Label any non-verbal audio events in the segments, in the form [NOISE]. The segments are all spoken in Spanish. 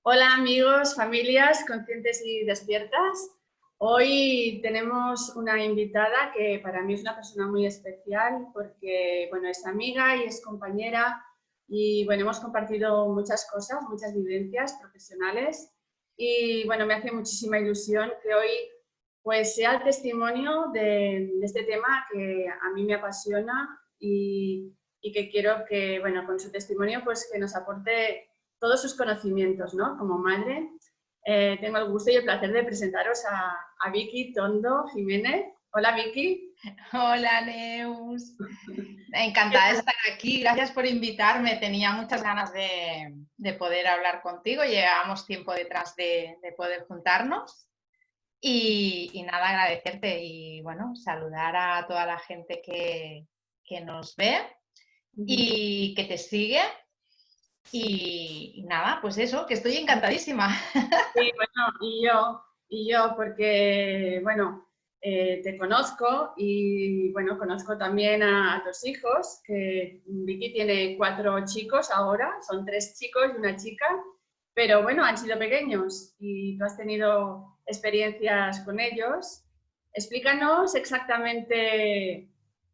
Hola amigos, familias conscientes y despiertas. Hoy tenemos una invitada que para mí es una persona muy especial porque bueno, es amiga y es compañera y bueno, hemos compartido muchas cosas, muchas vivencias profesionales y bueno, me hace muchísima ilusión que hoy pues sea el testimonio de, de este tema que a mí me apasiona y, y que quiero que, bueno, con su testimonio pues que nos aporte todos sus conocimientos, ¿no? Como madre. Eh, tengo el gusto y el placer de presentaros a, a, Vicky Tondo Jiménez. Hola Vicky. Hola Neus. Encantada de estar aquí. Gracias por invitarme. Tenía muchas ganas de, de poder hablar contigo. Llevamos tiempo detrás de, de poder juntarnos. Y, y, nada, agradecerte y bueno, saludar a toda la gente que, que nos ve y que te sigue. Y, nada, pues eso, que estoy encantadísima. [LAUGHS] Sí, bueno, y yo, y yo porque, bueno, eh, te conozco y, bueno, conozco también a, tus hijos, que Vicky tiene cuatro chicos ahora, son tres chicos y una chica, pero bueno, han sido pequeños y tú has tenido experiencias con ellos. Explícanos exactamente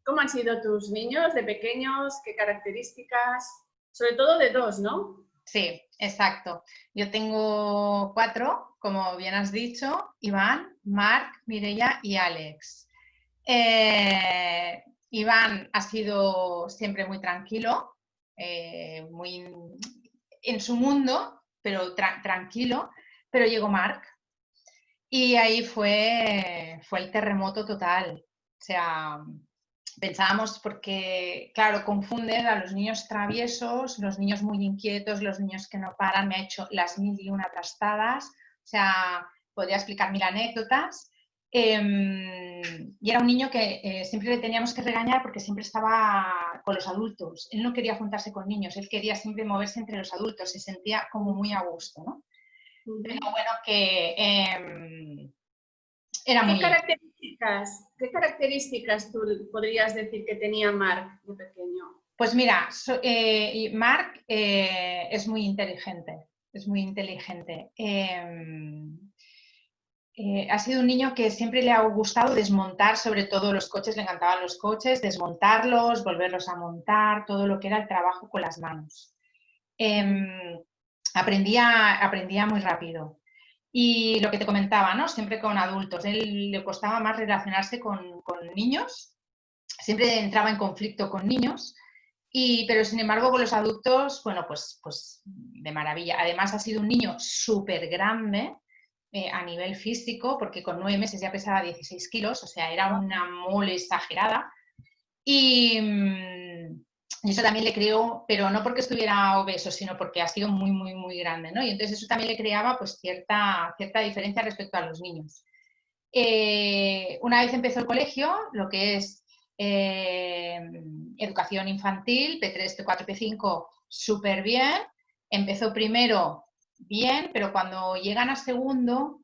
¿Cómo han sido tus niños de pequeños? ¿Qué características? Sobre todo de dos, ¿no? Sí, exacto. Yo tengo cuatro, como bien has dicho, Iván, Marc, Mireia y Alex. Eh, Iván ha sido siempre muy tranquilo, eh, muy en su mundo, pero tranquilo, pero llegó Marc y ahí fue, fue el terremoto total. O sea, pensábamos porque, claro, confunden a los niños traviesos, los niños muy inquietos, los niños que no paran, me ha hecho las mil y una trastadas, o sea, podría explicar mil anécdotas. Em, y era un niño que eh, siempre le teníamos que regañar porque siempre estaba con los adultos. Él no quería juntarse con niños, él quería siempre moverse entre los adultos, se sentía como muy a gusto, ¿no? Pero bueno, que eh, era muy... ¿Qué características tú podrías decir que tenía Mark de pequeño? Pues mira, eh, Mark eh, es muy inteligente, es muy inteligente. Em, eh, ha sido un niño que siempre le ha gustado desmontar, sobre todo los coches, le encantaban los coches, desmontarlos, volverlos a montar, todo lo que era el trabajo con las manos. Em, aprendía, aprendía muy rápido. Y lo que te comentaba, ¿no? Siempre con adultos. Él le costaba más relacionarse con, con niños, siempre entraba en conflicto con niños, y, pero sin embargo con los adultos, bueno, pues, pues de maravilla. Además ha sido un niño súper grande eh, a nivel físico, porque con nueve meses ya pesaba 16 kilos, o sea, era una mole exagerada. Y, mm, y eso también le creó, pero no porque estuviera obeso, sino porque ha sido muy, muy, muy grande, ¿no? Y entonces eso también le creaba pues cierta, cierta diferencia respecto a los niños. Eh, una vez empezó el colegio, lo que es eh, educación infantil, P3, P4, P5, súper bien. Empezó primero bien, pero cuando llegan a segundo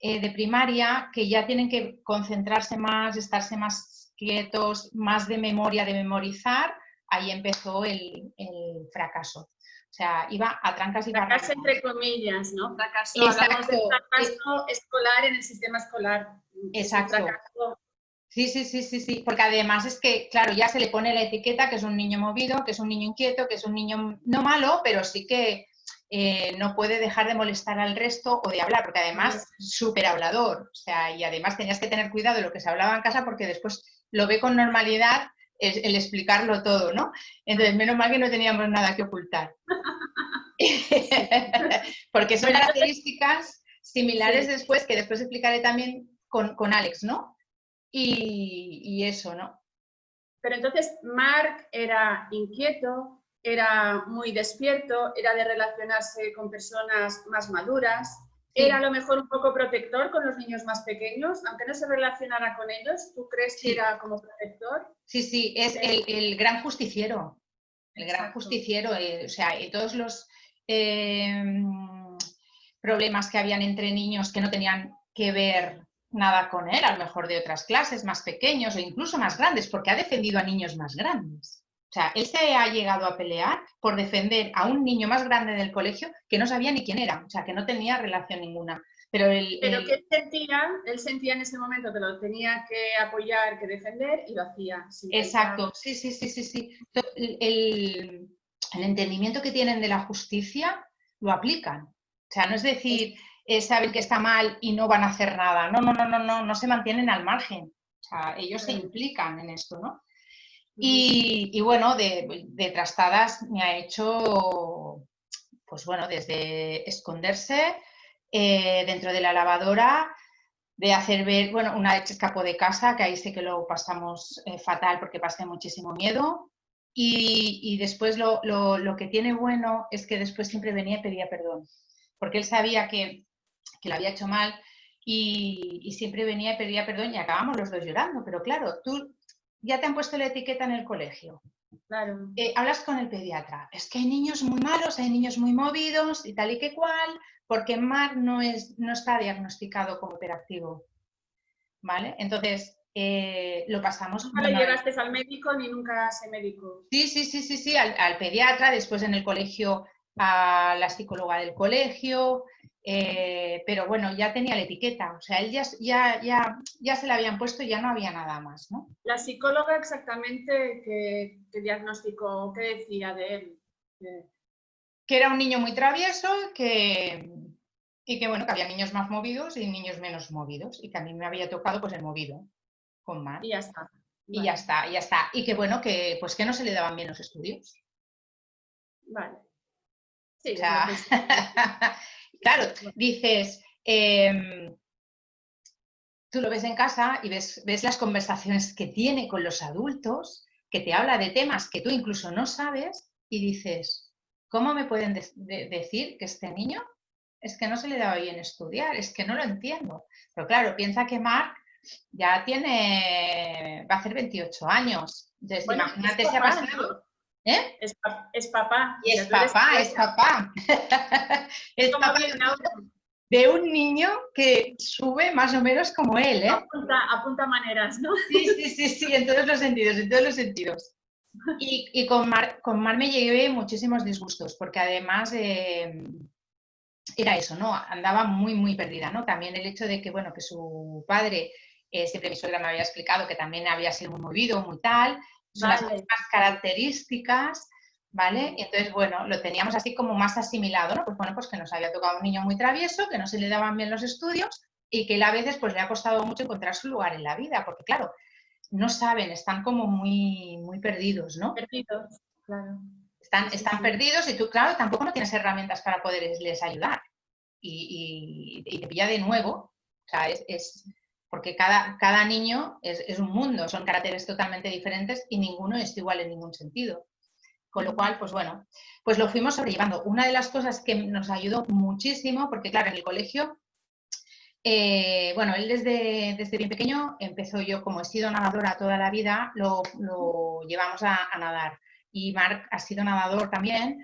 eh, de primaria, que ya tienen que concentrarse más, estarse más quietos, más de memoria, de memorizar, ahí empezó el, fracaso. O sea, iba a trancas y Fracaso entre comillas, ¿no? Fracaso, hablamos de fracaso escolar en el sistema escolar. Exacto. Sí, sí, sí, sí, sí, porque además es que, claro, ya se le pone la etiqueta que es un niño movido, que es un niño inquieto, que es un niño no malo, pero sí que eh, no puede dejar de molestar al resto o de hablar, porque además súper hablador, o sea, y además tenías que tener cuidado de lo que se hablaba en casa porque después lo ve con normalidad el, explicarlo todo, ¿no? Entonces, menos mal que no teníamos nada que ocultar. [LAUGHS] Porque son características similares después, que después explicaré también con, Alex, ¿no? Y, eso, ¿no? Pero entonces Mark era inquieto, era muy despierto, era de relacionarse con personas más maduras, era a lo mejor un poco protector con los niños más pequeños, aunque no se relacionara con ellos, ¿tú crees que era como protector? Sí, sí, es el, gran justiciero, el gran justiciero, eh, o sea, y todos los em, problemas que habían entre niños que no tenían que ver nada con él, a lo mejor de otras clases más pequeños o incluso más grandes, porque ha defendido a niños más grandes. O sea, él se ha llegado a pelear por defender a un niño más grande del colegio que no sabía ni quién era, o sea, que no tenía relación ninguna. Pero, el, Pero que él sentía, él sentía en ese momento que lo tenía que apoyar, que defender y lo hacía. Exacto, sí, sí, sí, sí, sí. El, el, entendimiento que tienen de la justicia lo aplican. O sea, no es decir, eh, saben que está mal y no van a hacer nada. No, no, no, no, no, no se mantienen al margen. O sea, ellos se implican en esto, ¿no? Y, bueno, de, trastadas me ha hecho, pues bueno, desde esconderse eh, dentro de la lavadora, de hacer ver, bueno, una vez escapó de casa, que ahí sé que lo pasamos eh, fatal porque pasé muchísimo miedo. Y, después lo, que tiene bueno es que después siempre venía y pedía perdón, porque él sabía que, que lo había hecho mal y, y, siempre venía y pedía perdón y acabamos los dos llorando. Pero claro, tú ya te han puesto la etiqueta en el colegio. Claro. Eh, hablas con el pediatra. Es que hay niños muy malos, hay niños muy movidos y tal y que cual, porque Mar no, es, no está diagnosticado como hiperactivo. ¿Vale? Entonces, eh, lo pasamos. ¿Nunca le llevaste al médico ni nunca se médico? Sí, sí, sí, sí, sí, al, al, pediatra, después en el colegio a la psicóloga del colegio, eh, pero bueno, ya tenía la etiqueta, o sea, él ya, ya, ya, ya se la habían puesto y ya no había nada más, ¿no? La psicóloga exactamente qué, diagnóstico, qué decía de él. Que era un niño muy travieso que, y que bueno, que había niños más movidos y niños menos movidos y que a mí me había tocado pues el movido con más. Y ya está. Y ya está, y ya está. Y que bueno, que pues que no se le daban bien los estudios. Vale. Sí, o sea, [LAUGHS] Claro, dices, em, tú lo ves en casa y ves, ves las conversaciones que tiene con los adultos, que te habla de temas que tú incluso no sabes y dices, ¿cómo me pueden decir que este niño es que no se le da bien estudiar? Es que no lo entiendo. Pero claro, piensa que Mark ya tiene, va a hacer 28 años. Entonces, imagínate si ha pasado ¿Eh? Es, papá. Y es papá, es papá. [LAUGHS] es papá de un niño que sube más o menos como él, ¿eh? Apunta, maneras, ¿no? Sí, sí, sí, sí, en todos los sentidos, en todos los sentidos. Y, con, Mar, con Mar me llevé muchísimos disgustos, porque además eh, era eso, ¿no? Andaba muy, muy perdida, ¿no? También el hecho de que, bueno, que su padre, eh, siempre mi suegra me había explicado que también había sido muy movido, muy tal, son las mismas características, ¿vale? Y entonces, bueno, lo teníamos así como más asimilado, ¿no? Pues bueno, pues que nos había tocado un niño muy travieso, que no se le daban bien los estudios y que él a veces pues le ha costado mucho encontrar su lugar en la vida, porque claro, no saben, están como muy, muy perdidos, ¿no? Perdidos, claro. Están, están perdidos y tú, claro, tampoco no tienes herramientas para poderles ayudar. Y, y, te pilla de nuevo, o sea, es porque cada, cada niño es, un mundo, son caracteres totalmente diferentes y ninguno es igual en ningún sentido. Con lo cual, pues bueno, pues lo fuimos sobrellevando. Una de las cosas que nos ayudó muchísimo, porque claro, en el colegio, eh, bueno, él desde, desde bien pequeño empezó yo, como he sido nadadora toda la vida, lo, llevamos a, nadar. Y Marc ha sido nadador también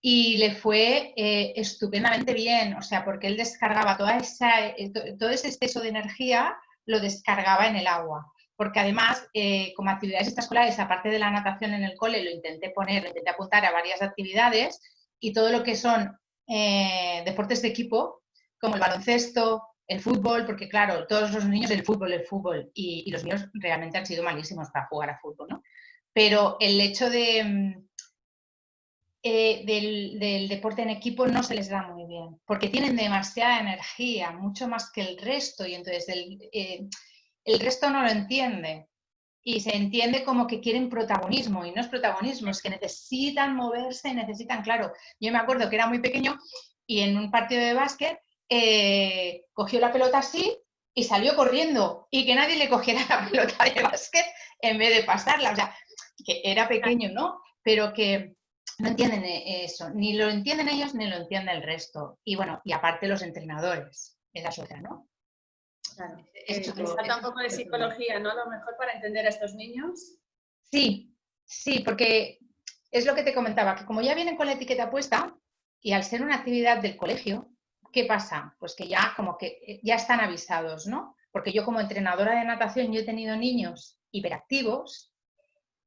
y le fue eh, estupendamente bien, o sea, porque él descargaba toda esa, eh, todo ese exceso de energía lo descargaba en el agua. Porque además, eh, como actividades extraescolares, aparte de la natación en el cole, lo intenté poner, lo intenté apuntar a varias actividades y todo lo que son eh, deportes de equipo, como el baloncesto, el fútbol, porque claro, todos los niños el fútbol, el fútbol, y, los míos realmente han sido malísimos para jugar a fútbol, ¿no? Pero el hecho de, mm, del, deporte en equipo no se les da muy bien, porque tienen demasiada energía, mucho más que el resto, y entonces el, eh, el resto no lo entiende. Y se entiende como que quieren protagonismo, y no es protagonismo, es que necesitan moverse, necesitan, claro, yo me acuerdo que era muy pequeño y en un partido de básquet eh, cogió la pelota así y salió corriendo y que nadie le cogiera la pelota de básquet en vez de pasarla. O sea, que era pequeño, ¿no? Pero que, no entienden eh, eso, ni lo entienden ellos ni lo entiende el resto. Y bueno, y aparte los entrenadores, es otra, ¿no? Claro. Es, eh, falta un poco de psicología, ¿no? A lo mejor para entender a estos niños. Sí, sí, porque es lo que te comentaba, que como ya vienen con la etiqueta puesta y al ser una actividad del colegio, ¿qué pasa? Pues que ya como que eh, ya están avisados, ¿no? Porque yo como entrenadora de natación yo he tenido niños hiperactivos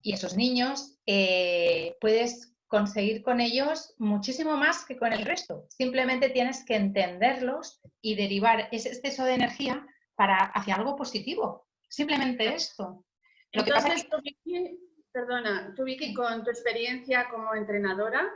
Y esos niños eh, puedes conseguir con ellos muchísimo más que con el resto. Simplemente tienes que entenderlos y derivar ese exceso de energía para hacia algo positivo. Simplemente esto. Lo Entonces, que Vicky, perdona, tú Vicky, con tu experiencia como entrenadora,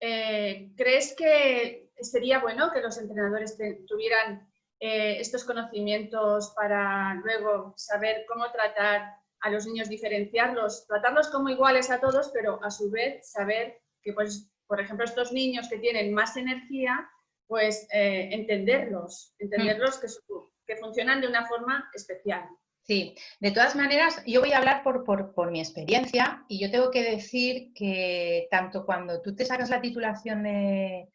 eh, ¿crees que sería bueno que los entrenadores tuvieran eh, estos conocimientos para luego saber cómo tratar a los niños, diferenciarlos, tratarlos como iguales a todos, pero a su vez saber que, pues, por ejemplo, estos niños que tienen más energía, pues eh, entenderlos, entenderlos que, que funcionan de una forma especial. Sí, de todas maneras, yo voy a hablar por, por, mi experiencia y yo tengo que decir que tanto cuando tú te sacas la titulación de,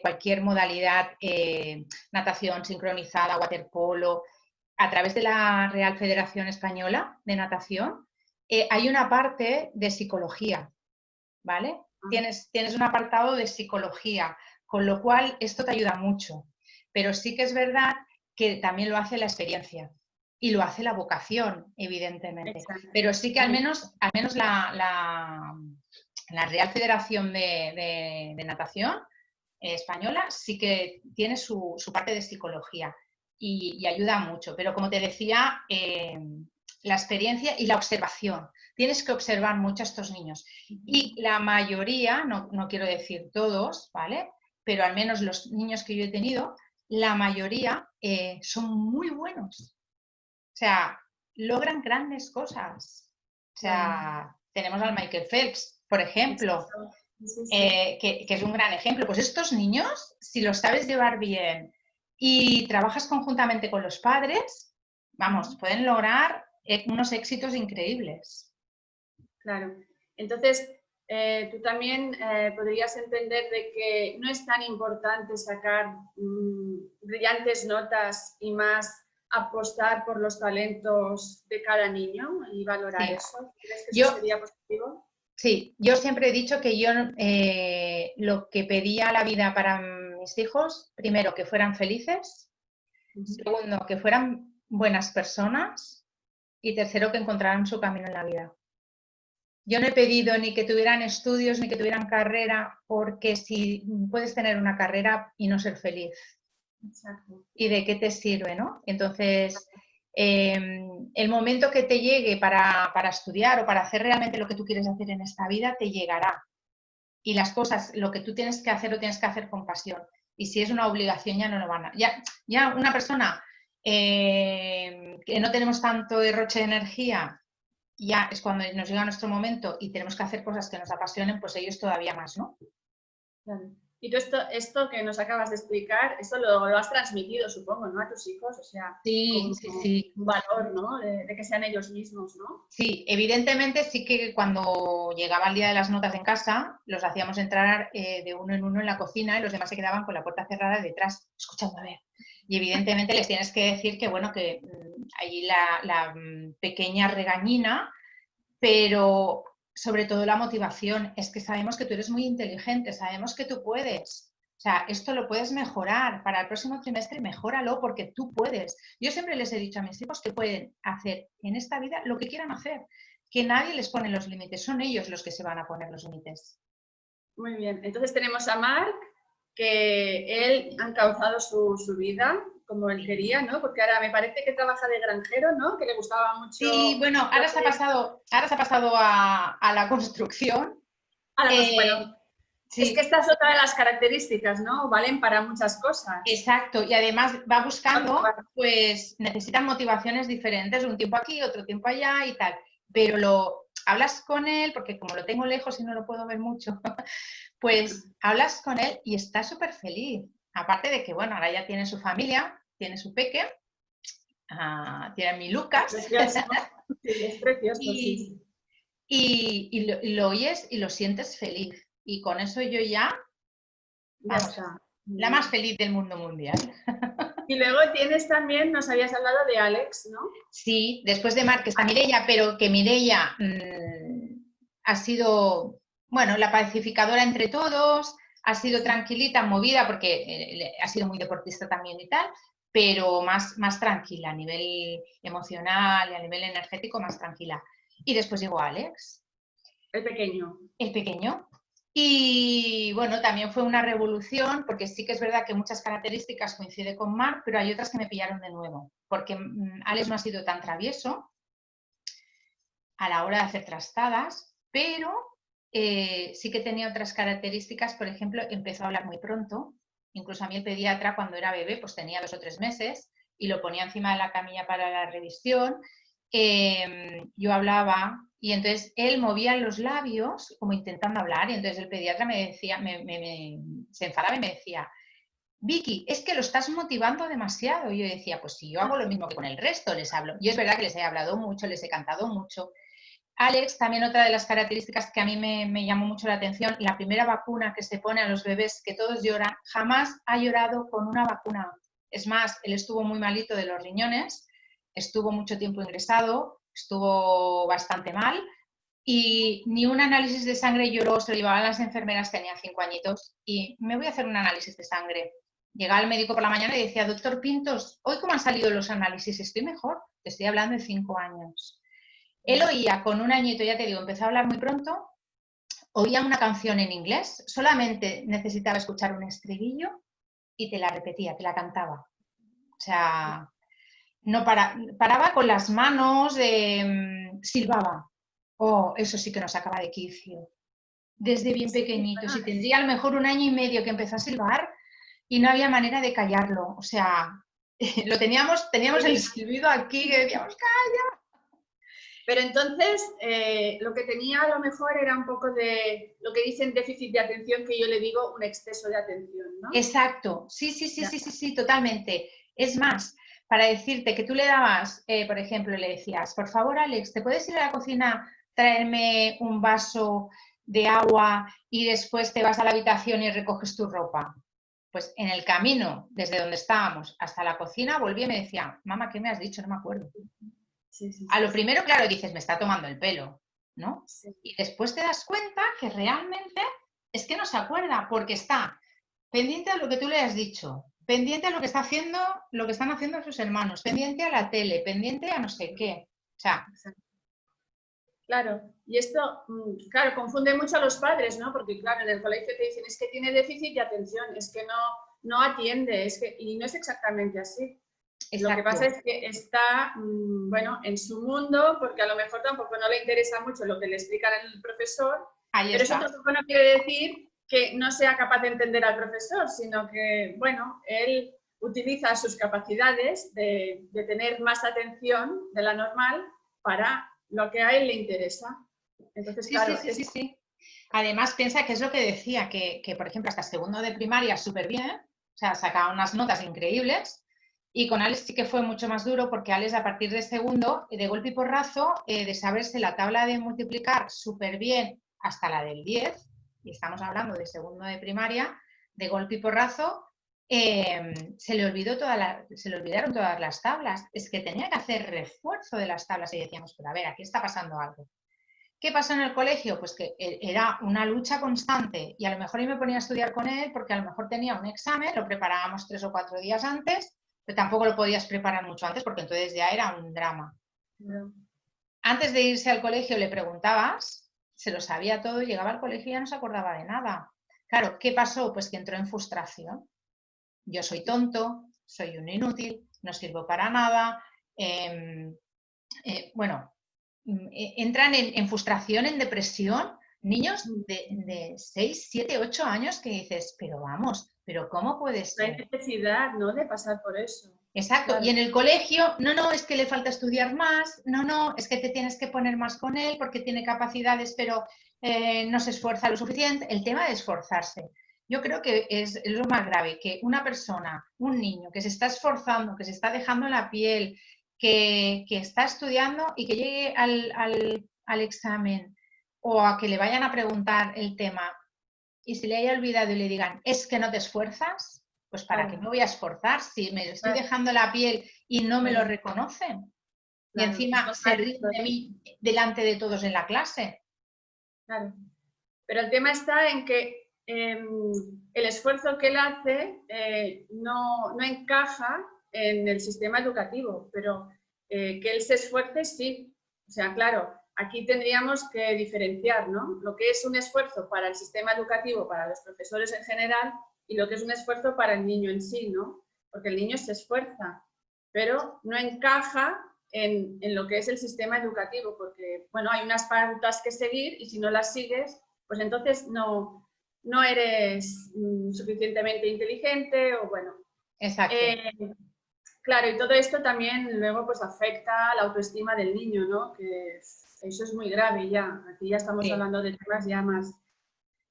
cualquier modalidad, eh, natación sincronizada, waterpolo, a través de la Real Federación Española de Natación, eh, hay una parte de psicología, ¿vale? Ah. Tienes, tienes un apartado de psicología, con lo cual esto te ayuda mucho. Pero sí que es verdad que también lo hace la experiencia y lo hace la vocación, evidentemente. Pero sí que al menos, al menos la, la, Real Federación de, Natación Española sí que tiene su, parte de psicología y, ayuda mucho. Pero como te decía, eh, la experiencia y la observación. Tienes que observar mucho a estos niños. Y la mayoría, no, no quiero decir todos, ¿vale? Pero al menos los niños que yo he tenido, la mayoría eh, son muy buenos. O sea, logran grandes cosas. O sea, tenemos al Michael Phelps, por ejemplo, eh, que, es un gran ejemplo. Pues estos niños, si los sabes llevar bien y trabajas conjuntamente con los padres, vamos, pueden lograr eh, unos éxitos increíbles. Claro. Entonces, eh, tú también podrías entender de que no es tan importante sacar mm, brillantes notas y más apostar por los talentos de cada niño y valorar eso? ¿Crees que eso sería positivo? Sí, yo siempre he dicho que yo eh, lo que pedía a la vida para mis hijos, primero, que fueran felices, segundo, que fueran buenas personas y tercero, que encontraran su camino en la vida. Yo no he pedido ni que tuvieran estudios ni que tuvieran carrera, porque si puedes tener una carrera y no ser feliz, ¿Y de qué te sirve? ¿no? Entonces, em, el momento que te llegue para, estudiar o para hacer realmente lo que tú quieres hacer en esta vida, te llegará. Y las cosas, lo que tú tienes que hacer, lo tienes que hacer con pasión. Y si es una obligación, ya no lo van a... Ya, ya una persona em, que no tenemos tanto derroche de energía, ya es cuando nos llega nuestro momento y tenemos que hacer cosas que nos apasionen, pues ellos todavía más, ¿no? Y tú esto, esto que nos acabas de explicar, esto lo, lo has transmitido, supongo, ¿no? A tus hijos, o sea, sí, sí, sí. un valor, ¿no? De, que sean ellos mismos, ¿no? Sí, evidentemente sí que cuando llegaba el día de las notas en casa, los hacíamos entrar eh, de uno en uno en la cocina y los demás se quedaban con la puerta cerrada detrás, escuchando a ver. Y evidentemente les tienes que decir que, bueno, que mm, ahí la, la mm, pequeña regañina, pero sobre todo la motivación, es que sabemos que tú eres muy inteligente, sabemos que tú puedes. O sea, esto lo puedes mejorar. Para el próximo trimestre, mejóralo porque tú puedes. Yo siempre les he dicho a mis hijos que pueden hacer en esta vida lo que quieran hacer, que nadie les pone los límites, son ellos los que se van a poner los límites. Muy bien, entonces tenemos a Marc, que él ha causado su, su vida como él quería, ¿no? Porque ahora me parece que trabaja de granjero, ¿no? Que le gustaba mucho. Sí, bueno, ahora se ha pasado, ahora se ha pasado a, la construcción. A eh, Es que esta es otra de las características, ¿no? Valen para muchas cosas. Exacto, y además va buscando, pues necesitan motivaciones diferentes, un tiempo aquí, otro tiempo allá y tal. Pero lo hablas con él, porque como lo tengo lejos y no lo puedo ver mucho, [LAUGHS] pues hablas con él y está súper feliz. Aparte de que, bueno, ahora ya tiene su familia, tiene su peque, ah, tiene a mi Lucas. es precioso, [LAUGHS] y, y, lo, oyes y lo sientes feliz. Y con eso yo ya, la más feliz del mundo mundial. [LAUGHS] Y luego tienes también, nos habías hablado de Alex, ¿no? Sí, después de Mark está Mirella, pero que Mirella mm, ha sido, bueno, la pacificadora entre todos, ha sido tranquilita, movida, porque eh, ha sido muy deportista también y tal, pero más, más tranquila a nivel emocional y a nivel energético, más tranquila. Y después llegó Alex. El pequeño. El pequeño. Y bueno, también fue una revolución, porque sí que es verdad que muchas características coinciden con Mark, pero hay otras que me pillaron de nuevo, porque mm, Alex no ha sido tan travieso a la hora de hacer trastadas, pero eh, sí que tenía otras características, por ejemplo, empezó a hablar muy pronto, incluso a mí el pediatra cuando era bebé, pues tenía dos o tres meses y lo ponía encima de la camilla para la revisión, em, yo hablaba y entonces él movía los labios como intentando hablar y entonces el pediatra me decía, se enfadaba y me decía, Vicky, es que lo estás motivando demasiado. Y yo decía, pues si yo hago lo mismo que con el resto, les hablo. Y es verdad que les he hablado mucho, les he cantado mucho. Alex, también otra de las características que a mí me, llamó mucho la atención, la primera vacuna que se pone a los bebés, que todos lloran, jamás ha llorado con una vacuna. Es más, él estuvo muy malito de los riñones, estuvo mucho tiempo ingresado, estuvo bastante mal y ni un análisis de sangre lloró, se lo llevaban las enfermeras, tenía cinco añitos y me voy a hacer un análisis de sangre. Llegaba el médico por la mañana y decía, doctor Pintos, ¿hoy cómo han salido los análisis? Estoy mejor, te estoy hablando de cinco años. Él oía con un añito, ya te digo, empezó a hablar muy pronto, oía una canción en inglés, solamente necesitaba escuchar un estribillo y te la repetía, te la cantaba. O sea, no para, paraba con las manos, mm, silbaba. Oh, eso sí que nos acaba de quicio. Desde bien pequeñito. Si tendría a lo mejor un año y medio que empezó a silbar y no había manera de callarlo. O sea, [LAUGHS] lo teníamos, teníamos el silbido aquí que decíamos, calla. Pero entonces, eh, lo que tenía a lo mejor era un poco de lo que dicen déficit de atención, que yo le digo un exceso de atención, ¿no? Exacto, sí, sí, sí, sí, sí, sí, totalmente. Es más, para decirte que tú le dabas, eh, por ejemplo, le decías, por favor, Alex, ¿te puedes ir a la cocina, traerme un vaso de agua y después te vas a la habitación y recoges tu ropa? Pues en el camino, desde donde estábamos hasta la cocina, volví y me decía, mamá, ¿qué me has dicho? No me acuerdo. A lo primero, claro, dices, me está tomando el pelo, ¿no? Y después te das cuenta que realmente es que no se acuerda, porque está pendiente de lo que tú le has dicho, pendiente a lo que está haciendo, lo que están haciendo sus hermanos, pendiente a la tele, pendiente a no sé qué. O sea, Claro, y esto, mm, claro, confunde mucho a los padres, ¿no? Porque, claro, en el colegio te dicen, es que tiene déficit de atención, es que no, no atiende, es que, y no es exactamente así. Lo que pasa es que está, mm, bueno, en su mundo, porque a lo mejor tampoco no le interesa mucho lo que le explica el profesor, pero eso tampoco no quiere decir que no sea capaz de entender al profesor, sino que, bueno, él utiliza sus capacidades de, tener más atención de la normal para lo que a él le interesa. Entonces, claro, sí, sí, sí, Además, piensa que es lo que decía, que, por ejemplo, hasta segundo de primaria súper bien, o sea, sacaba unas notas increíbles, y con Alex sí que fue mucho más duro porque Alex a partir de segundo, de golpe y porrazo, eh, de saberse la tabla de multiplicar súper bien hasta la del 10, y estamos hablando de segundo de primaria, de golpe y porrazo, em, se, le olvidó toda se le olvidaron todas las tablas. Es que tenía que hacer refuerzo de las tablas y decíamos, pero a ver, aquí está pasando algo. ¿Qué pasó en el colegio? Pues que e, era una lucha constante y a lo mejor yo me ponía a estudiar con él porque a lo mejor tenía un examen, lo preparábamos tres o cuatro días antes, pero tampoco lo podías preparar mucho antes porque entonces ya era un drama. Antes de irse al colegio le preguntabas se lo sabía todo, llegaba al colegio y ya no se acordaba de nada. Claro, ¿qué pasó? Pues que entró en frustración. Yo soy tonto, soy un inútil, no sirvo para nada. Em, eh, bueno, mm, e, entran en, frustración, en depresión, niños de, de 6, 7, 8 años que dices, pero vamos, pero ¿cómo puede ser? No hay necesidad, ¿no?, de pasar por eso. Exacto, y en el colegio, no, no, es que le falta estudiar más, no, no, es que te tienes que poner más con él porque tiene capacidades, pero eh, no se esfuerza lo suficiente. El tema de esforzarse, yo creo que es lo más grave, que una persona, un niño que se está esforzando, que se está dejando la piel, que, está estudiando y que llegue al, al examen o a que le vayan a preguntar el tema y se le haya olvidado y le digan, es que no te esfuerzas, pues para qué me voy a esforzar si me estoy dejando la piel y no me lo reconocen. Y encima se ríen de mí delante de todos en la clase. Claro. Pero el tema está en que em, el esfuerzo que él hace eh, no, encaja en el sistema educativo, pero eh, que él se esfuerce sí. O sea, claro, aquí tendríamos que diferenciar ¿no? lo que es un esfuerzo para el sistema educativo, para los profesores en general, y lo que es un esfuerzo para el niño en sí, ¿no? Porque el niño se esfuerza, pero no encaja en, en, lo que es el sistema educativo, porque, bueno, hay unas pautas que seguir y si no las sigues, pues entonces no, no eres mm, suficientemente inteligente o, bueno. Exacto. Eh, claro, y todo esto también luego pues afecta la autoestima del niño, ¿no? Que eso es muy grave ya, aquí ya estamos hablando de temas ya más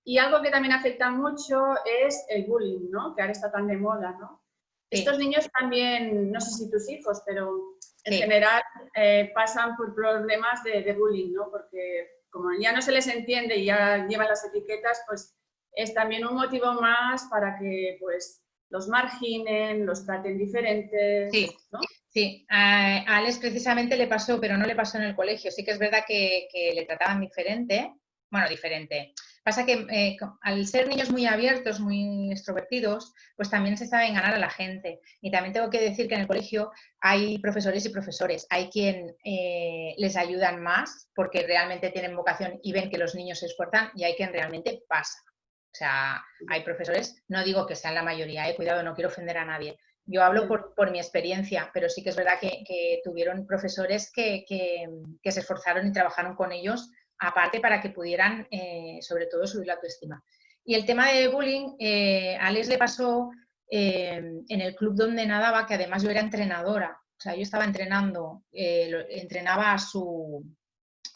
y algo que también afecta mucho es el bullying, ¿no? Que ahora está tan de moda, ¿no? Estos niños también, no sé si tus hijos, pero en general eh, pasan por problemas de, bullying, ¿no? Porque como ya no se les entiende y ya llevan las etiquetas, pues es también un motivo más para que pues los marginen, los traten diferentes, sí. ¿no? Sí, a Alex precisamente le pasó, pero no le pasó en el colegio. Sí que es verdad que, le trataban diferente, bueno, diferente. Pasa que eh, al ser niños muy abiertos, muy extrovertidos, pues también se saben ganar a la gente. Y también tengo que decir que en el colegio hay profesores y profesores. Hay quien eh, les ayudan más porque realmente tienen vocación y ven que los niños se esfuerzan y hay quien realmente pasa. O sea, hay profesores, no digo que sean la mayoría, eh, cuidado, no quiero ofender a nadie. Yo hablo por, mi experiencia, pero sí que es verdad que, tuvieron profesores que, que se esforzaron y trabajaron con ellos aparte para que pudieran, eh, sobre todo, subir la autoestima. Y el tema de bullying, eh, a Alex le pasó eh, en el club donde nadaba, que además yo era entrenadora. O sea, yo estaba entrenando, entrenaba a su,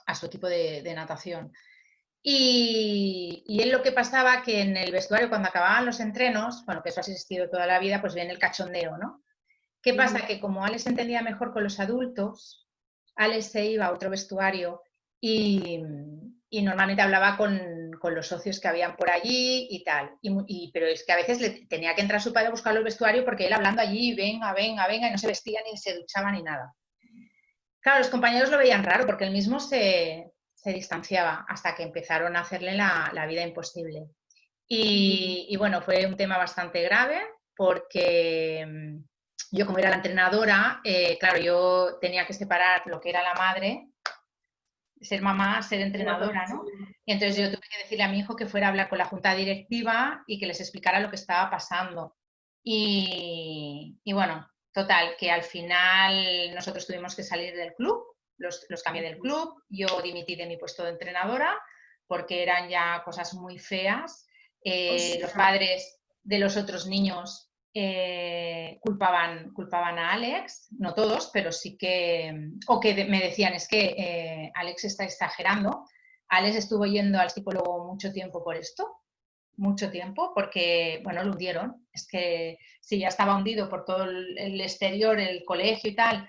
a su equipo de, natación. Y, y, él lo que pasaba que en el vestuario, cuando acababan los entrenos, bueno, que eso ha existido toda la vida, pues viene el cachondeo, ¿no? ¿Qué pasa? Que como Alex entendía mejor con los adultos, Alex se iba a otro vestuario y, normalmente hablaba con, los socios que habían por allí y tal. Y, pero es que a veces le tenía que entrar su padre a buscar el vestuario porque él hablando allí, venga, venga, venga, y no se vestía ni se duchaba ni nada. Claro, los compañeros lo veían raro porque él mismo se, distanciaba hasta que empezaron a hacerle la, vida imposible. Y, bueno, fue un tema bastante grave porque mm, yo como era la entrenadora, eh, claro, yo tenía que separar lo que era la madre ser mamá, ser entrenadora, ¿no? Y entonces yo tuve que decirle a mi hijo que fuera a hablar con la junta directiva y que les explicara lo que estaba pasando. Y, bueno, total, que al final nosotros tuvimos que salir del club, los, los cambié del club, yo dimití de mi puesto de entrenadora porque eran ya cosas muy feas. Eh, los padres de los otros niños eh, culpaban, culpaban a Alex, no todos, pero sí que, o que me decían, es que eh, Alex está exagerando. Alex estuvo yendo al psicólogo mucho tiempo por esto, mucho tiempo, porque, bueno, lo hundieron. Es que si ya estaba hundido por todo el, exterior, el colegio y tal,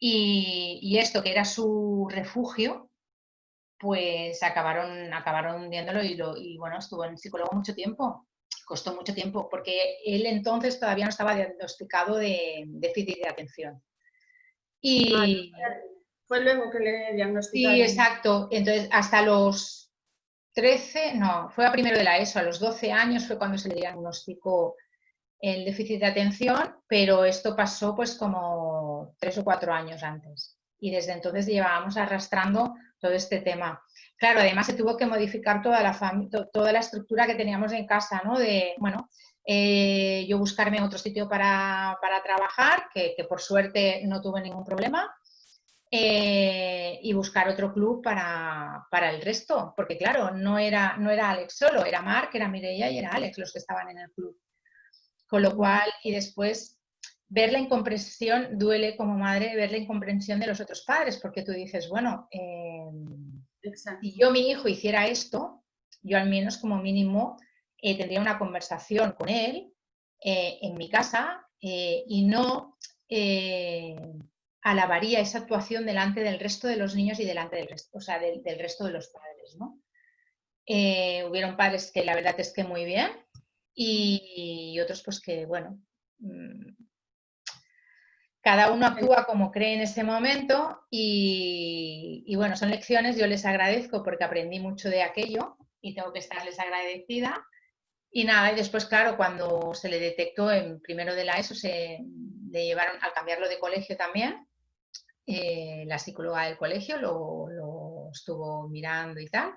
y, esto que era su refugio, pues acabaron, acabaron hundiéndolo y, lo, y bueno, estuvo en el psicólogo mucho tiempo costó mucho tiempo, porque él entonces todavía no estaba diagnosticado de déficit de atención. Y fue luego que le diagnosticaron. Sí, exacto. Entonces, hasta los 13, no, fue a primero de la ESO, a los 12 años fue cuando se le diagnosticó el déficit de atención, pero esto pasó pues como tres o cuatro años antes. Y desde entonces llevábamos arrastrando todo este tema. Claro, además se tuvo que modificar toda la, toda la estructura que teníamos en casa, ¿no? De, bueno, eh, yo buscarme otro sitio para, trabajar, que, por suerte no tuve ningún problema, eh, y buscar otro club para, el resto, porque claro, no era, no era Alex solo, era Mark, era Mireia y era Alex los que estaban en el club. Con lo cual, y después ver la incomprensión, duele como madre ver la incomprensión de los otros padres, porque tú dices, bueno, eh, si yo, mi hijo, hiciera esto, yo al menos como mínimo eh, tendría una conversación con él eh, en mi casa y no alabaría esa actuación delante del resto de los niños y delante del resto, o sea, del, resto de los padres. ¿no? hubieron padres que la verdad es que muy bien y, y otros pues que, bueno, mm, cada uno actúa como cree en ese momento y, bueno, son lecciones, yo les agradezco porque aprendí mucho de aquello y tengo que estarles agradecida. Y nada, y después, claro, cuando se le detectó en primero de la ESO, se le llevaron al cambiarlo de colegio también. Eh, la psicóloga del colegio lo, estuvo mirando y tal.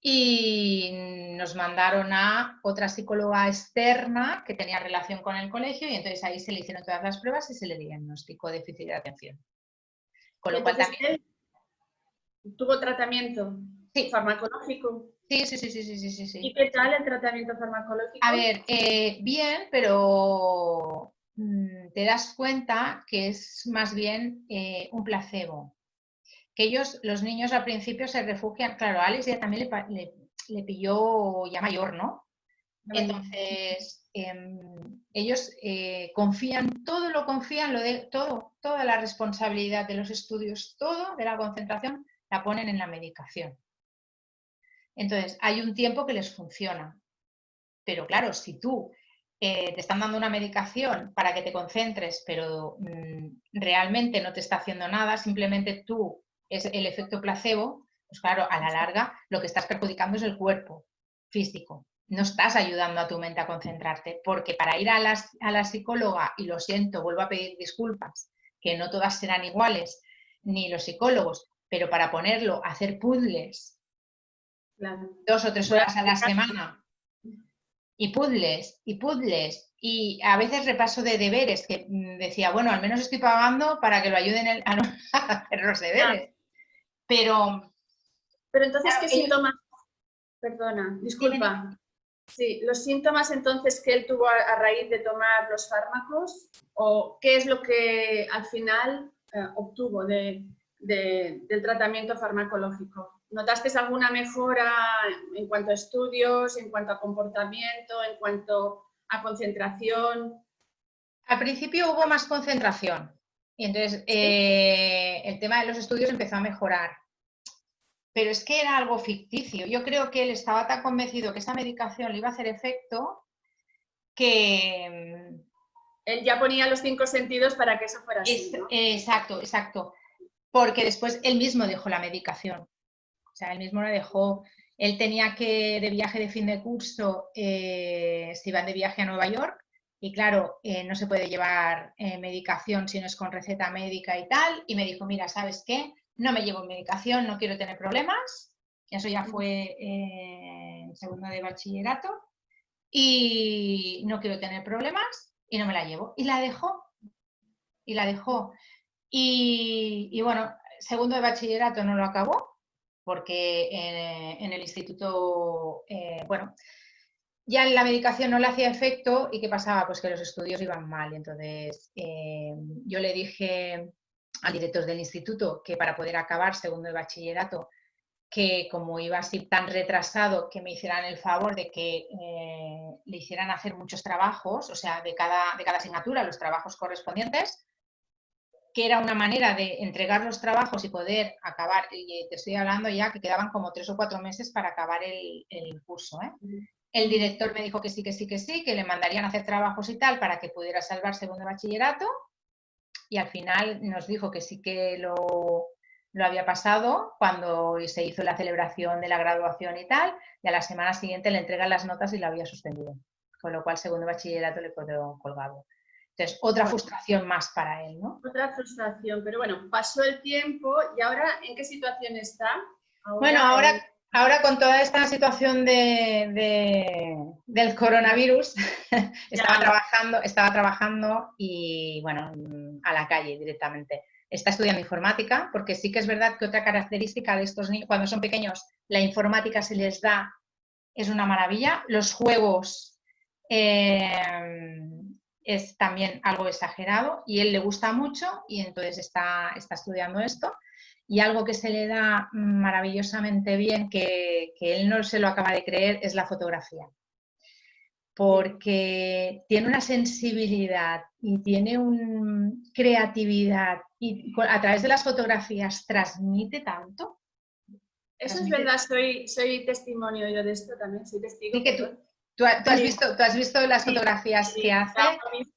Y nos mandaron a otra psicóloga externa que tenía relación con el colegio y entonces ahí se le hicieron todas las pruebas y se le diagnosticó déficit de atención. Con lo cual también... ¿Tuvo tratamiento sí. farmacológico? Sí, sí, sí, sí, sí, sí, sí. ¿Y qué tal el tratamiento farmacológico? A ver, eh, bien, pero mm, te das cuenta que es más bien eh, un placebo. Que ellos, los niños al principio se refugian, claro, a Alex ya también le, pilló ya mayor, ¿no? Entonces, em, ellos eh, confían, todo lo confían, lo de, todo, toda la responsabilidad de los estudios, todo de la concentración, la ponen en la medicación. Entonces, hay un tiempo que les funciona. Pero claro, si tú eh, te están dando una medicación para que te concentres, pero mm, realmente no te está haciendo nada, simplemente tú es el efecto placebo, pues claro, a la larga lo que estás perjudicando es el cuerpo físico. No estás ayudando a tu mente a concentrarte, porque para ir a, a la psicóloga, y lo siento, vuelvo a pedir disculpas, que no todas serán iguales, ni los psicólogos, pero para ponerlo, hacer puzzles dos o tres horas a la semana. Y puzzles, y puzzles, y a veces repaso de deberes, que mm, decía, bueno, al menos estoy pagando para que lo ayuden [LAUGHS] a, hacer los deberes. Pero... Pero entonces, ¿qué síntomas? Perdona, disculpa. Sí, los síntomas entonces que él tuvo a, raíz de tomar los fármacos, o qué es lo que al final eh, obtuvo de, del tratamiento farmacológico. ¿Notaste alguna mejora en cuanto a estudios, en cuanto a comportamiento, en cuanto a concentración? Al principio hubo más concentración y entonces eh, el tema de los estudios empezó a mejorar. Pero es que era algo ficticio. Yo creo que él estaba tan convencido que esa medicación le iba a hacer efecto que... Mm, él ya ponía los cinco sentidos para que eso fuera así. Exacto, exacto. Porque después él mismo dejó la medicación. O sea, él mismo lo dejó. Él tenía que, de viaje de fin de curso, eh, se iban de viaje a Nueva York y claro, eh, no se puede llevar eh, medicación si no es con receta médica y tal. Y me dijo, mira, ¿sabes qué? No me llevo medicación, no quiero tener problemas. Eso ya fue en segundo de bachillerato. Y no quiero tener problemas y no me la llevo. Y la dejó. Y la dejó. Y, y bueno, segundo de bachillerato no lo acabó porque eh, en el instituto, eh, bueno, ya la medicación no le hacía efecto y ¿qué pasaba? Pues que los estudios iban mal. Entonces, eh, yo le dije al director del instituto que para poder acabar segundo de bachillerato, que como iba así tan retrasado, que me hicieran el favor de que le hicieran hacer muchos trabajos, o sea, de cada, de cada asignatura, los trabajos correspondientes, que era una manera de entregar los trabajos y poder acabar, y te estoy hablando ya que quedaban como tres o cuatro meses para acabar el, curso. ¿eh? El director me dijo que sí, que sí, que sí, que le mandarían a hacer trabajos y tal para que pudiera salvar segundo bachillerato y al final nos dijo que sí que lo, lo había pasado cuando se hizo la celebración de la graduación y tal, y a la semana siguiente le entregan las notas y lo había suspendido, con lo cual segundo bachillerato le quedó colgado. Entonces, otra frustración más para él, ¿no? Otra frustración, pero bueno, pasó el tiempo y ahora, ¿en qué situación está? bueno, ahora, ahora con toda esta situación de, del coronavirus, [LAUGHS] estaba, trabajando, estaba trabajando y, bueno, a la calle directamente. Está estudiando informática, porque sí que es verdad que otra característica de estos niños, cuando son pequeños, la informática se les da, es una maravilla. Los juegos... Eh, es también algo exagerado y él le gusta mucho y entonces está, está estudiando esto. Y algo que se le da maravillosamente bien, que, él no se lo acaba de creer, es la fotografía. Porque tiene una sensibilidad y tiene una creatividad y a través de las fotografías transmite tanto. Eso es verdad, soy, soy testimonio yo de esto también, soy testigo. que tú, ¿Tú, has, visto, ¿Tú has visto las fotografías que hace?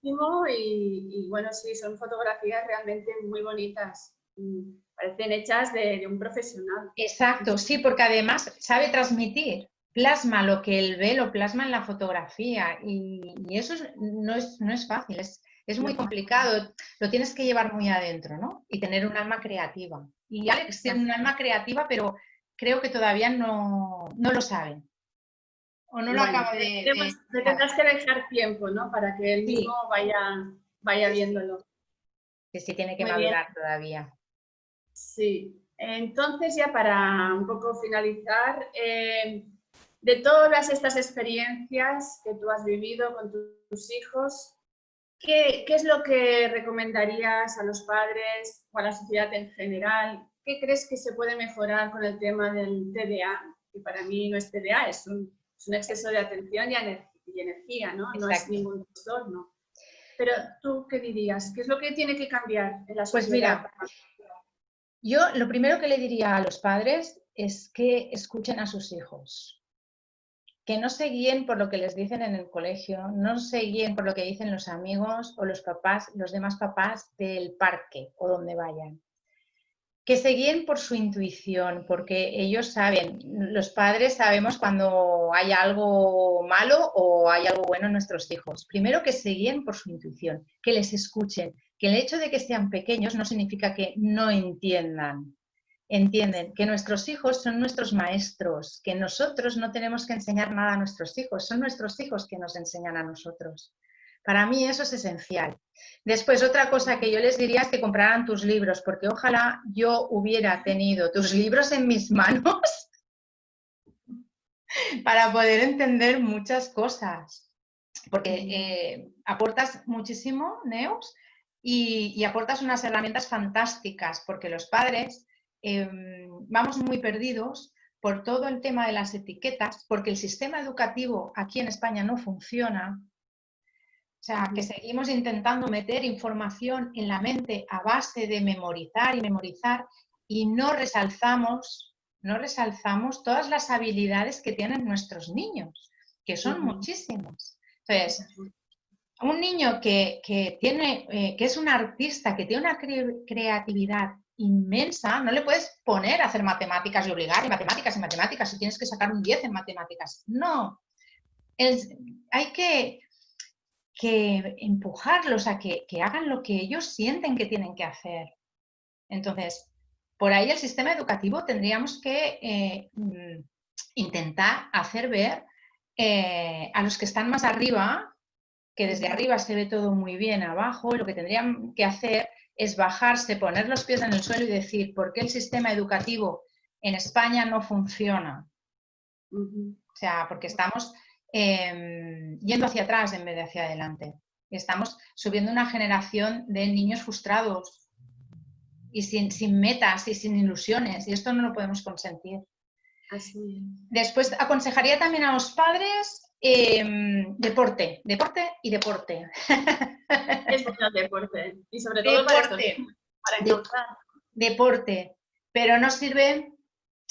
Y, bueno, sí, son fotografías realmente muy bonitas. Parecen hechas de, un profesional. Exacto, sí, porque además sabe transmitir, plasma lo que él ve, lo plasma en la fotografía y, eso no, es, no es fácil, es, es muy complicado, lo tienes que llevar muy adentro, ¿no? Y tener un alma creativa. Y Alex tiene un alma creativa, pero creo que todavía no, lo sabe. O no lo acaba de, tendrás que dejar tiempo, ¿no? Para que él mismo vaya, vaya viéndolo. Que sí tiene que madurar todavía. Sí. Entonces, ya para un poco finalizar, eh, de todas estas experiencias que tú has vivido con tus hijos, ¿qué, es lo que recomendarías a los padres o a la sociedad en general? ¿Qué crees que se puede mejorar con el tema del TDA? Que para mí no es TDA, es un, exceso de atención y, energía, ¿no? No es ningún trastorno. Pero tú, ¿qué dirías? ¿Qué es lo que tiene que cambiar en la pues sociedad? Pues mira, yo lo primero que le diría a los padres es que escuchen a sus hijos que no se guíen por lo que les dicen en el colegio, no se guíen por lo que dicen los amigos o los papás, los demás papás del parque o donde vayan. Que se guíen por su intuición, porque ellos saben, los padres sabemos cuando hay algo malo o hay algo bueno en nuestros hijos. Primero que se guíen por su intuición, que les escuchen, que el hecho de que sean pequeños no significa que no entiendan, entienden que nuestros hijos son nuestros maestros, que nosotros no tenemos que enseñar nada a nuestros hijos, son nuestros hijos que nos enseñan a nosotros. Para mí eso es esencial. Después, otra cosa que yo les diría es que compraran tus libros, porque ojalá yo hubiera tenido tus libros en mis manos [LAUGHS] para poder entender muchas cosas. Porque eh, aportas muchísimo, Neos, y, y aportas unas herramientas fantásticas, porque los padres Em, vamos muy perdidos por todo el tema de las etiquetas, porque el sistema educativo aquí en España no funciona. O sea, que seguimos intentando meter información en la mente a base de memorizar y memorizar y no resalzamos, no resalzamos todas las habilidades que tienen nuestros niños, que son muchísimas. Entonces, un niño que, tiene, eh, que es un artista, que tiene una creatividad inmensa, no le puedes poner a hacer matemáticas y obligar y matemáticas y matemáticas y tienes que sacar un 10 en matemáticas. No, hay que, que, empujarlos a que, hagan lo que ellos sienten que tienen que hacer. Entonces, por ahí el sistema educativo tendríamos que eh, mm, intentar hacer ver eh, a los que están más arriba, que desde arriba se ve todo muy bien abajo, lo que tendrían que hacer es bajarse, poner los pies en el suelo y decir por qué el sistema educativo en España no funciona. O sea, porque estamos em, yendo hacia atrás en vez de hacia adelante. Estamos subiendo una generación de niños frustrados y sin, sin metas y sin ilusiones, y esto no lo podemos consentir. Así. Después aconsejaría también a los padres Em, deporte, deporte y deporte. Es el deporte. Y sobre todo deporte, para, Deporte. Pero no sirve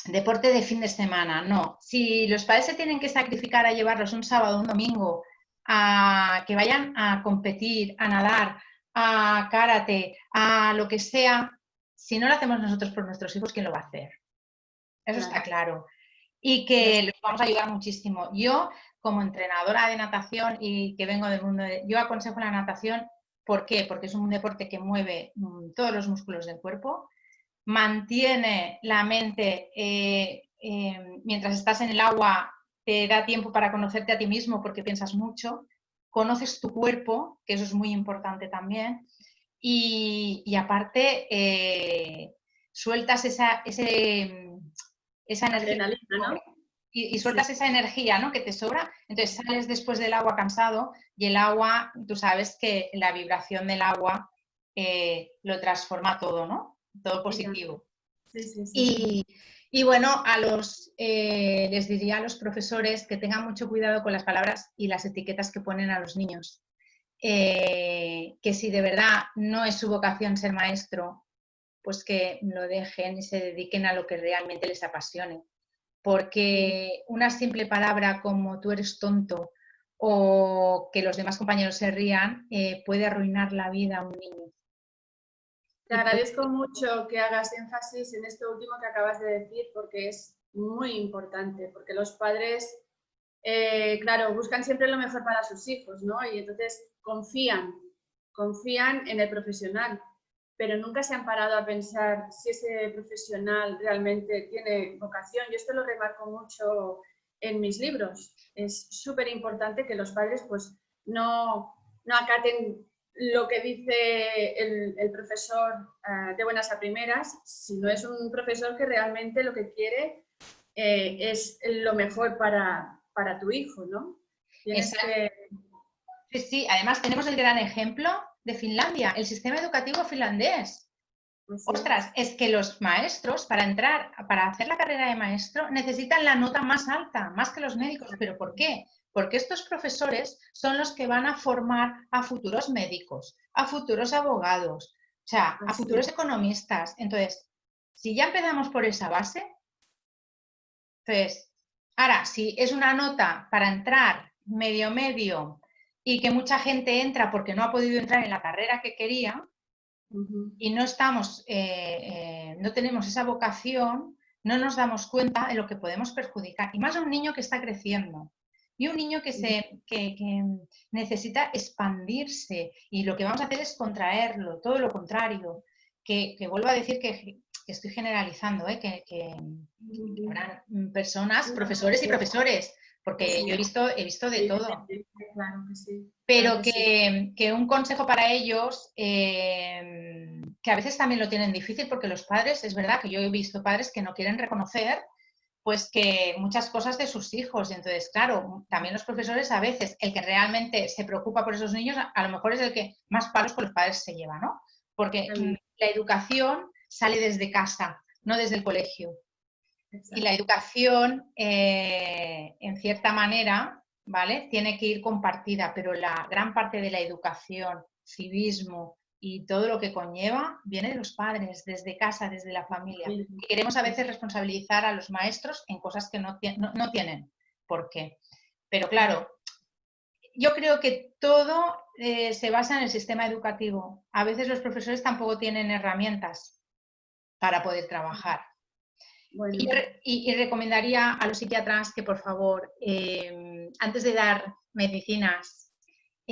deporte de fin de semana, no. Si los padres se tienen que sacrificar a llevarlos un sábado, un domingo, a que vayan a competir, a nadar, a karate, a lo que sea, si no lo hacemos nosotros por nuestros hijos, ¿quién lo va a hacer? Eso está claro. Y que les vamos a ayudar muchísimo. Yo como entrenadora de natación y que vengo del mundo de... Yo aconsejo la natación, ¿por qué? Porque es un deporte que mueve mm, todos los músculos del cuerpo, mantiene la mente, eh, em, mientras estás en el agua, te da tiempo para conocerte a ti mismo porque piensas mucho, conoces tu cuerpo, que eso es muy importante también, y, aparte eh, sueltas esa, ese, esa energía, ¿no? y, sueltas esa energía ¿no? que te sobra, entonces sales después del agua cansado y el agua, tú sabes que la vibración del agua eh, lo transforma todo, ¿no? Todo positivo. y, y, bueno, a los, eh, les diría a los profesores que tengan mucho cuidado con las palabras y las etiquetas que ponen a los niños. Eh, que si de verdad no es su vocación ser maestro, pues que lo dejen y se dediquen a lo que realmente les apasione porque una simple palabra como tú eres tonto o que los demás compañeros se rían eh, puede arruinar la vida a un niño. Te agradezco mucho que hagas énfasis en esto último que acabas de decir porque es muy importante, porque los padres, eh, claro, buscan siempre lo mejor para sus hijos, ¿no? Y entonces confían, confían en el profesional, pero nunca se han parado a pensar si ese profesional realmente tiene vocación. Yo esto lo remarco mucho en mis libros. Es súper importante que los padres pues, no, no acaten lo que dice el, profesor eh, de buenas a primeras, sino es un profesor que realmente lo que quiere eh, es lo mejor para, para tu hijo, ¿no? Sí, sí, además tenemos el gran ejemplo de Finlandia, el sistema educativo finlandés. Pues Ostras, es que los maestros para entrar, para hacer la carrera de maestro, necesitan la nota más alta, más que los médicos. ¿Pero por qué? Porque estos profesores son los que van a formar a futuros médicos, a futuros abogados, o sea, a futuros economistas. Entonces, si ya empezamos por esa base, entonces, ahora, si es una nota para entrar medio medio y que mucha gente entra porque no ha podido entrar en la carrera que quería y no estamos, eh, eh, no tenemos esa vocación, no nos damos cuenta de lo que podemos perjudicar. Y más a un niño que está creciendo. Y un niño que, se, que, necesita expandirse y lo que vamos a hacer es contraerlo, todo lo contrario. Que, vuelvo a decir que, estoy generalizando, ¿eh? que, habrán personas, profesores y profesores, porque yo he visto, he visto de todo. Pero que, un consejo para ellos, eh, que a veces también lo tienen difícil, porque los padres, es verdad que yo he visto padres que no quieren reconocer pues que muchas cosas de sus hijos. Y entonces, claro, también los profesores a veces, el que realmente se preocupa por esos niños, a, lo mejor es el que más palos con los padres se lleva, ¿no? Porque la educación sale desde casa, no desde el colegio. Y la educación, eh, en cierta manera, ¿vale? Tiene que ir compartida, pero la gran parte de la educación, civismo, y todo lo que conlleva viene de los padres, desde casa, desde la familia. queremos a veces responsabilizar a los maestros en cosas que no, no, tienen por qué. Pero claro, yo creo que todo eh, se basa en el sistema educativo. A veces los profesores tampoco tienen herramientas para poder trabajar. Y, recomendaría a los psiquiatras que, por favor, eh, antes de dar medicinas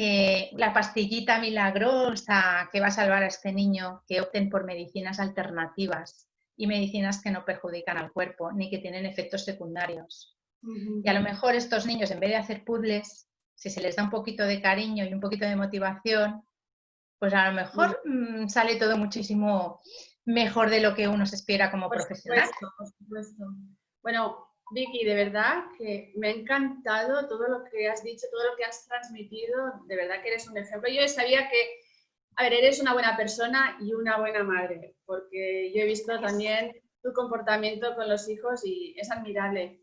eh, la pastillita milagrosa que va a salvar a este niño, que opten por medicinas alternativas y medicinas que no perjudican al cuerpo ni que tienen efectos secundarios. Y a lo mejor estos niños, en vez de hacer puzzles, si se les da un poquito de cariño y un poquito de motivación, pues a lo mejor mm, sale todo muchísimo mejor de lo que uno se espera como profesional. por supuesto. Bueno, Vicky, de verdad que me ha encantado todo lo que has dicho, todo lo que has transmitido, de verdad que eres un ejemplo. Yo sabía que, a ver, eres una buena persona y una buena madre, porque yo he visto también tu comportamiento con los hijos y es admirable.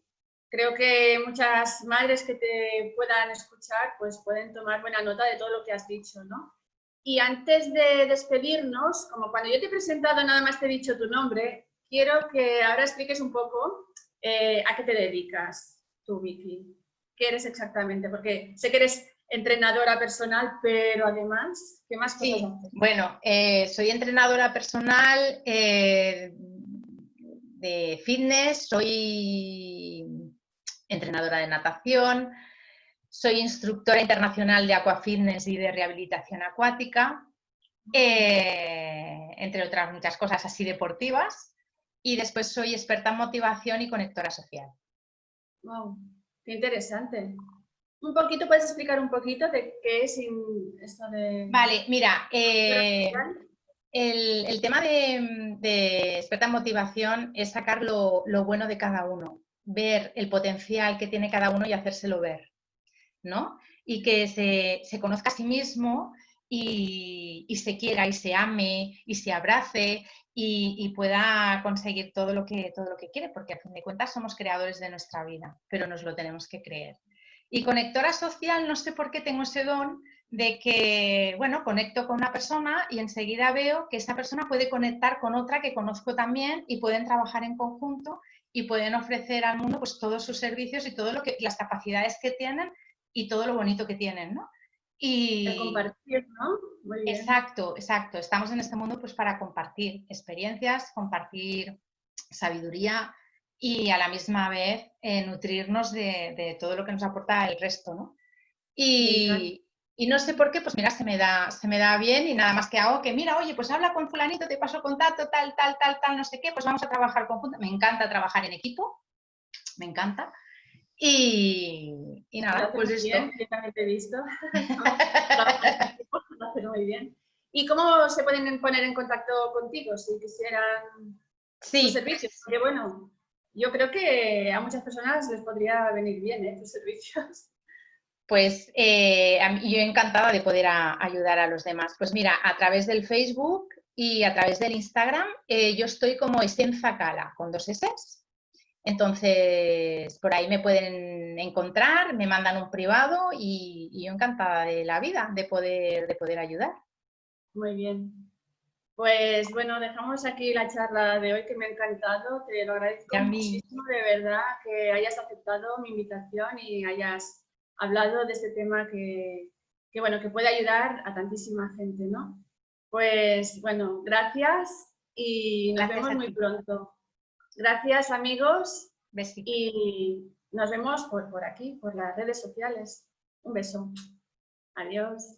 Creo que muchas madres que te puedan escuchar pues pueden tomar buena nota de todo lo que has dicho, ¿no? Y antes de despedirnos, como cuando yo te he presentado nada más te he dicho tu nombre, quiero que ahora expliques un poco eh, ¿a qué te dedicas tú, Vicky? ¿Qué eres exactamente? Porque sé que eres entrenadora personal, pero además, ¿qué más cosas sí, Bueno, eh, soy entrenadora personal eh, de fitness, soy entrenadora de natación, soy instructora internacional de aquafitness y de rehabilitación acuática, entre otras muchas cosas así deportivas y después soy experta en motivación y conectora social. Wow, qué interesante. Un poquito, ¿puedes explicar un poquito de qué es esto de... Vale, mira, eh, el, tema de, experta en motivación es sacar lo, bueno de cada uno, ver el potencial que tiene cada uno y hacérselo ver, ¿no? Y que se, se conozca a sí mismo y, y, se quiera y se ame y se abrace y, pueda conseguir todo lo, que, todo lo que quiere, porque a fin de cuentas somos creadores de nuestra vida, pero nos lo tenemos que creer. Y conectora social, no sé por qué tengo ese don de que, bueno, conecto con una persona y enseguida veo que esa persona puede conectar con otra que conozco también y pueden trabajar en conjunto y pueden ofrecer al mundo pues todos sus servicios y todo lo que, las capacidades que tienen y todo lo bonito que tienen, ¿no? Y compartir, ¿no? Exacto, exacto. Estamos en este mundo pues para compartir experiencias, compartir sabiduría y a la misma vez eh, nutrirnos de, todo lo que nos aporta el resto, ¿no? Y, y no sé por qué, pues mira, se me, da, se me da bien y nada más que hago que, mira, oye, pues habla con fulanito, te paso contacto, tal, tal, tal, tal, no sé qué, pues vamos a trabajar conjunto. Me encanta trabajar en equipo, me encanta. Y, nada, pues esto. Bien, yo también te he visto. muy [LAUGHS] bien. ¿Y cómo se pueden poner en contacto contigo si quisieran sí. servicios? Porque bueno, yo creo que a muchas personas les podría venir bien ¿eh? tus servicios. Pues eh, yo encantada de poder ayudar a los demás. Pues mira, a través del Facebook y a través del Instagram, eh, yo estoy como Esenza Cala, con dos S. Entonces, por ahí me pueden encontrar, me mandan un privado y, yo encantada de la vida de poder, de poder ayudar. Muy bien. Pues bueno, dejamos aquí la charla de hoy que me ha encantado. Te lo agradezco muchísimo de verdad que hayas aceptado mi invitación y hayas hablado de este tema que, bueno, que puede ayudar a tantísima gente, ¿no? Pues bueno, gracias y nos vemos muy pronto. Gracias amigos y nos vemos por, por aquí, por las redes sociales. Un beso. Adiós.